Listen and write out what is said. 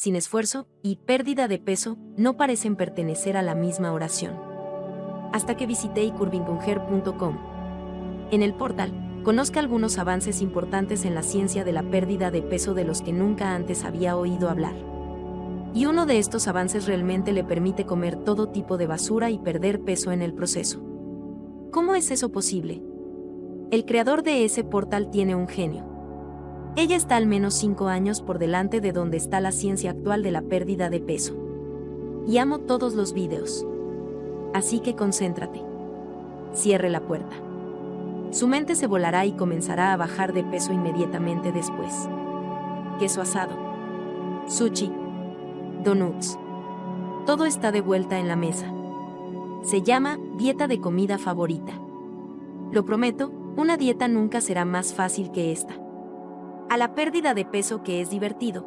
sin esfuerzo, y pérdida de peso no parecen pertenecer a la misma oración. Hasta que visité icurvinconger.com. En el portal, conozca algunos avances importantes en la ciencia de la pérdida de peso de los que nunca antes había oído hablar. Y uno de estos avances realmente le permite comer todo tipo de basura y perder peso en el proceso. ¿Cómo es eso posible? El creador de ese portal tiene un genio. Ella está al menos 5 años por delante de donde está la ciencia actual de la pérdida de peso. Y amo todos los vídeos. Así que concéntrate. Cierre la puerta. Su mente se volará y comenzará a bajar de peso inmediatamente después. Queso asado. Sushi. Donuts. Todo está de vuelta en la mesa. Se llama dieta de comida favorita. Lo prometo, una dieta nunca será más fácil que esta a la pérdida de peso que es divertido,